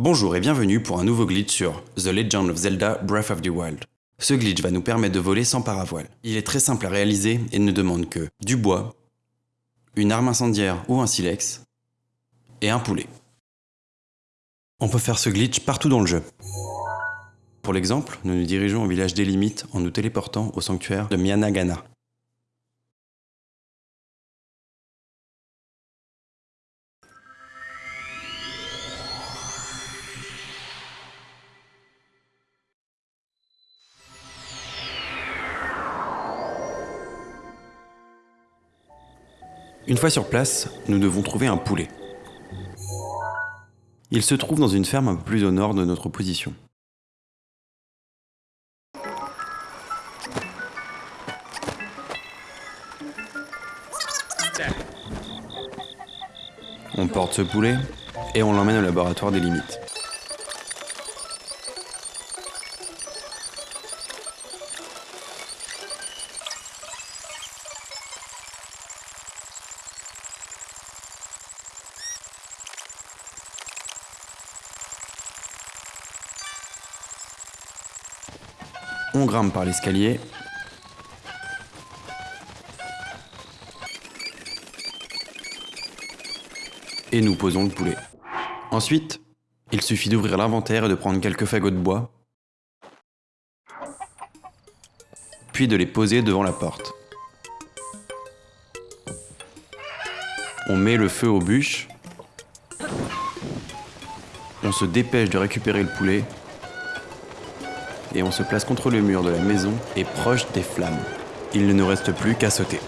Bonjour et bienvenue pour un nouveau glitch sur The Legend of Zelda Breath of the Wild. Ce glitch va nous permettre de voler sans paravoile. Il est très simple à réaliser et ne demande que du bois, une arme incendiaire ou un silex, et un poulet. On peut faire ce glitch partout dans le jeu. Pour l'exemple, nous nous dirigeons au village des limites en nous téléportant au sanctuaire de Mianagana. Une fois sur place, nous devons trouver un poulet. Il se trouve dans une ferme un peu plus au nord de notre position. On porte ce poulet et on l'emmène au laboratoire des limites. On grimpe par l'escalier. Et nous posons le poulet. Ensuite, il suffit d'ouvrir l'inventaire et de prendre quelques fagots de bois. Puis de les poser devant la porte. On met le feu aux bûches. On se dépêche de récupérer le poulet et on se place contre le mur de la maison et proche des flammes. Il ne nous reste plus qu'à sauter.